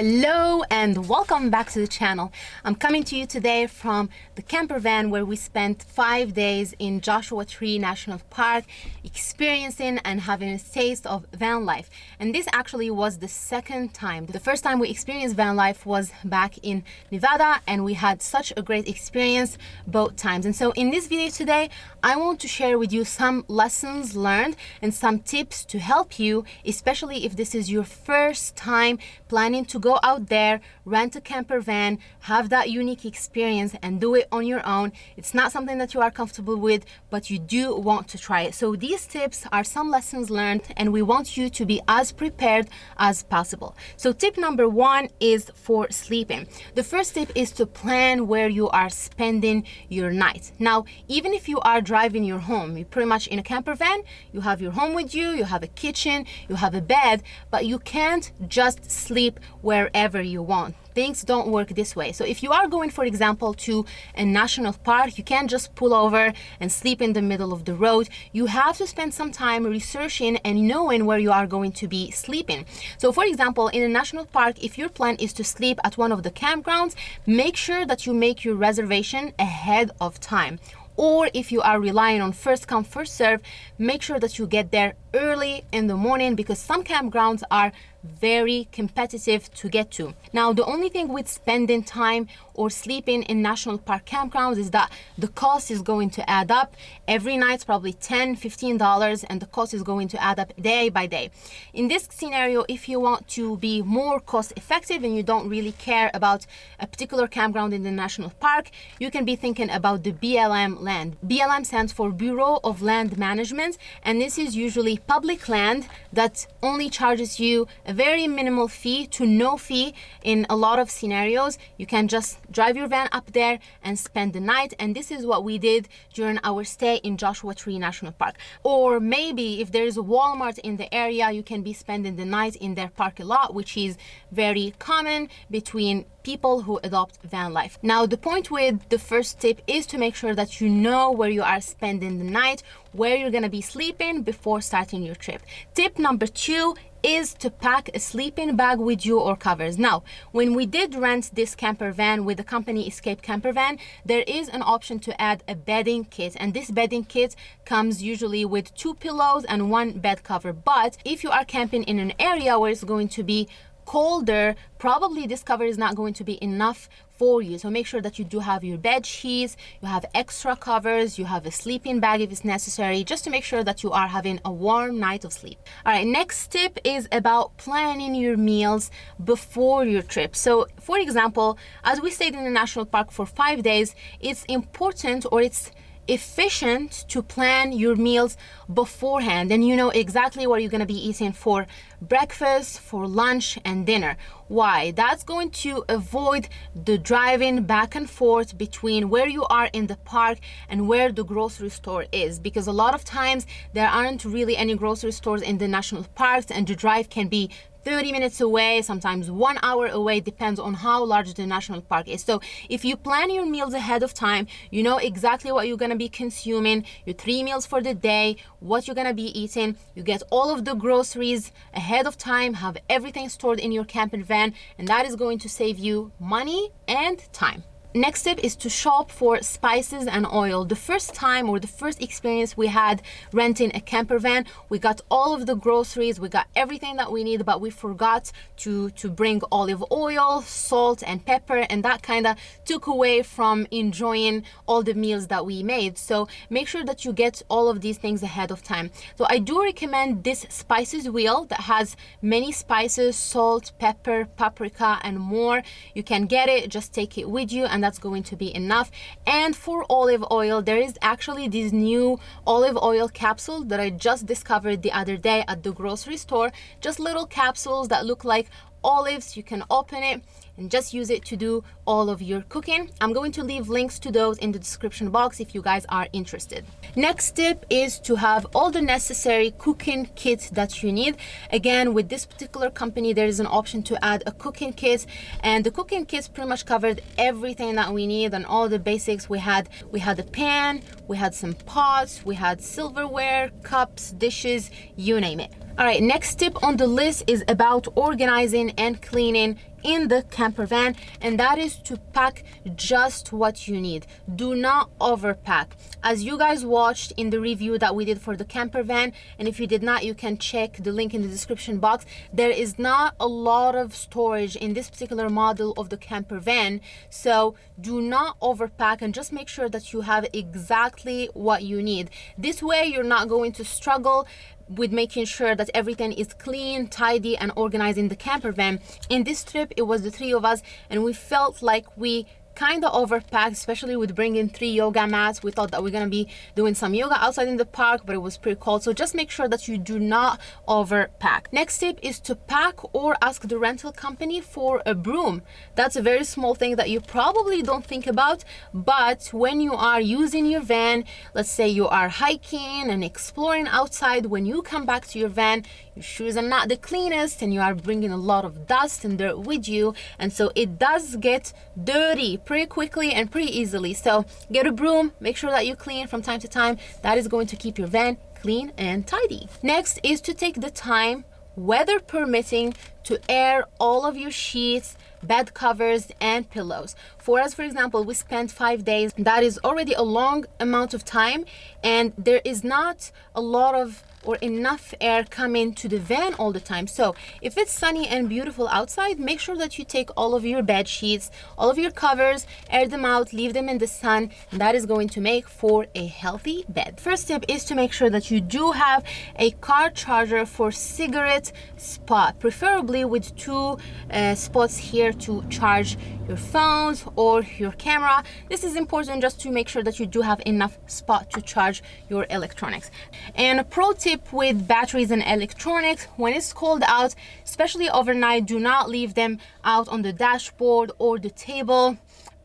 Hello and welcome back to the channel. I'm coming to you today from the camper van where we spent five days in Joshua Tree National Park experiencing and having a taste of van life. And this actually was the second time. The first time we experienced van life was back in Nevada and we had such a great experience both times. And so in this video today, I want to share with you some lessons learned and some tips to help you, especially if this is your first time planning to go go out there, rent a camper van, have that unique experience and do it on your own. It's not something that you are comfortable with, but you do want to try it. So these tips are some lessons learned and we want you to be as prepared as possible. So tip number one is for sleeping. The first tip is to plan where you are spending your night. Now, even if you are driving your home, you're pretty much in a camper van, you have your home with you, you have a kitchen, you have a bed, but you can't just sleep wherever you want things don't work this way. So if you are going, for example, to a national park, you can't just pull over and sleep in the middle of the road. You have to spend some time researching and knowing where you are going to be sleeping. So for example, in a national park, if your plan is to sleep at one of the campgrounds, make sure that you make your reservation ahead of time or if you are relying on first come first serve make sure that you get there early in the morning because some campgrounds are very competitive to get to. Now the only thing with spending time or sleeping in national park campgrounds is that the cost is going to add up. Every night probably 10 15 dollars and the cost is going to add up day by day. In this scenario if you want to be more cost effective and you don't really care about a particular campground in the national park you can be thinking about the blm land. Blm stands for bureau of land management and this is usually public land that only charges you a very minimal fee to no fee in a lot of scenarios you can just drive your van up there and spend the night and this is what we did during our stay in Joshua Tree National Park or maybe if there is a Walmart in the area you can be spending the night in their parking lot which is very common between people who adopt van life. Now, the point with the first tip is to make sure that you know where you are spending the night, where you're gonna be sleeping before starting your trip. Tip number two is to pack a sleeping bag with you or covers. Now, when we did rent this camper van with the company Escape Camper Van, there is an option to add a bedding kit. And this bedding kit comes usually with two pillows and one bed cover. But if you are camping in an area where it's going to be colder, probably this cover is not going to be enough for you. So make sure that you do have your bed sheets, you have extra covers, you have a sleeping bag if it's necessary, just to make sure that you are having a warm night of sleep. All right, next tip is about planning your meals before your trip. So for example, as we stayed in the national park for five days, it's important or it's efficient to plan your meals beforehand. And you know exactly what you're going to be eating for breakfast for lunch and dinner. Why? That's going to avoid the driving back and forth between where you are in the park and where the grocery store is. Because a lot of times there aren't really any grocery stores in the national parks and the drive can be 30 minutes away, sometimes one hour away, depends on how large the national park is. So if you plan your meals ahead of time, you know exactly what you're gonna be consuming, your three meals for the day, what you're gonna be eating, you get all of the groceries ahead of time, have everything stored in your camping van, and that is going to save you money and time. Next tip is to shop for spices and oil. The first time or the first experience we had renting a camper van, we got all of the groceries, we got everything that we need, but we forgot to, to bring olive oil, salt and pepper, and that kind of took away from enjoying all the meals that we made. So make sure that you get all of these things ahead of time. So I do recommend this spices wheel that has many spices, salt, pepper, paprika, and more. You can get it, just take it with you and that's going to be enough. And for olive oil there is actually this new olive oil capsule that I just discovered the other day at the grocery store. Just little capsules that look like olives you can open it and just use it to do all of your cooking. I'm going to leave links to those in the description box if you guys are interested. Next tip is to have all the necessary cooking kit that you need. Again with this particular company there is an option to add a cooking kit and the cooking kit pretty much covered everything that we need and all the basics. We had we had a pan we had some pots we had silverware cups dishes you name it all right next tip on the list is about organizing and cleaning in the camper van and that is to pack just what you need. Do not overpack. As you guys watched in the review that we did for the camper van and if you did not you can check the link in the description box. There is not a lot of storage in this particular model of the camper van so do not overpack and just make sure that you have exactly what you need. This way you're not going to struggle with making sure that everything is clean, tidy, and organized in the camper van. In this trip, it was the three of us, and we felt like we kind of overpacked, especially with bringing three yoga mats. We thought that we're gonna be doing some yoga outside in the park, but it was pretty cold. So just make sure that you do not overpack. Next tip is to pack or ask the rental company for a broom. That's a very small thing that you probably don't think about, but when you are using your van, let's say you are hiking and exploring outside, when you come back to your van, your shoes are not the cleanest and you are bringing a lot of dust and dirt with you. And so it does get dirty pretty quickly and pretty easily. So get a broom, make sure that you clean from time to time. That is going to keep your van clean and tidy. Next is to take the time weather permitting to air all of your sheets bed covers and pillows for us for example we spent five days that is already a long amount of time and there is not a lot of or enough air coming to the van all the time. So if it's sunny and beautiful outside, make sure that you take all of your bed sheets, all of your covers, air them out, leave them in the sun. That is going to make for a healthy bed. First tip is to make sure that you do have a car charger for cigarette spot, preferably with two uh, spots here to charge your phones or your camera. This is important just to make sure that you do have enough spot to charge your electronics. And a pro tip with batteries and electronics, when it's cold out, especially overnight, do not leave them out on the dashboard or the table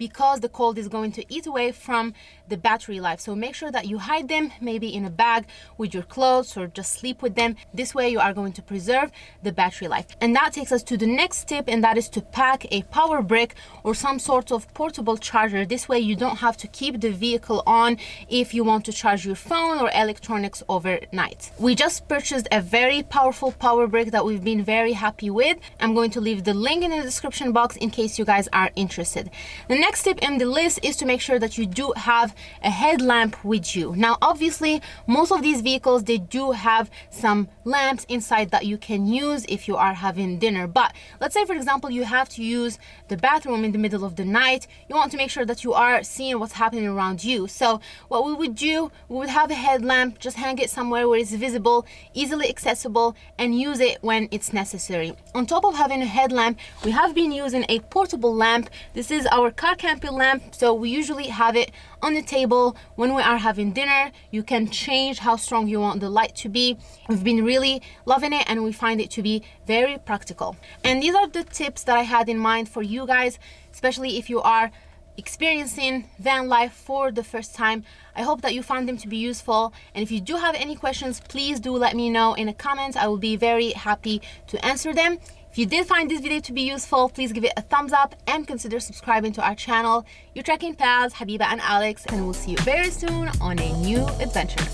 because the cold is going to eat away from the battery life. So make sure that you hide them maybe in a bag with your clothes or just sleep with them. This way you are going to preserve the battery life. And that takes us to the next tip and that is to pack a power brick or some sort of portable charger. This way you don't have to keep the vehicle on if you want to charge your phone or electronics overnight. We just purchased a very powerful power brick that we've been very happy with. I'm going to leave the link in the description box in case you guys are interested. The next tip in the list is to make sure that you do have a headlamp with you. Now, obviously, most of these vehicles, they do have some lamps inside that you can use if you are having dinner. But let's say, for example, you have to use the bathroom in the middle of the night. You want to make sure that you are seeing what's happening around you. So what we would do, we would have a headlamp, just hang it somewhere where it's visible, easily accessible, and use it when it's necessary. On top of having a headlamp, we have been using a portable lamp. This is our car camping lamp. So we usually have it on the table. When we are having dinner you can change how strong you want the light to be. We've been really loving it and we find it to be very practical. And these are the tips that i had in mind for you guys especially if you are experiencing van life for the first time. I hope that you found them to be useful. And if you do have any questions please do let me know in the comments. I will be very happy to answer them if you did find this video to be useful, please give it a thumbs up and consider subscribing to our channel. Your trekking pals, Habiba and Alex, and we'll see you very soon on a new adventure.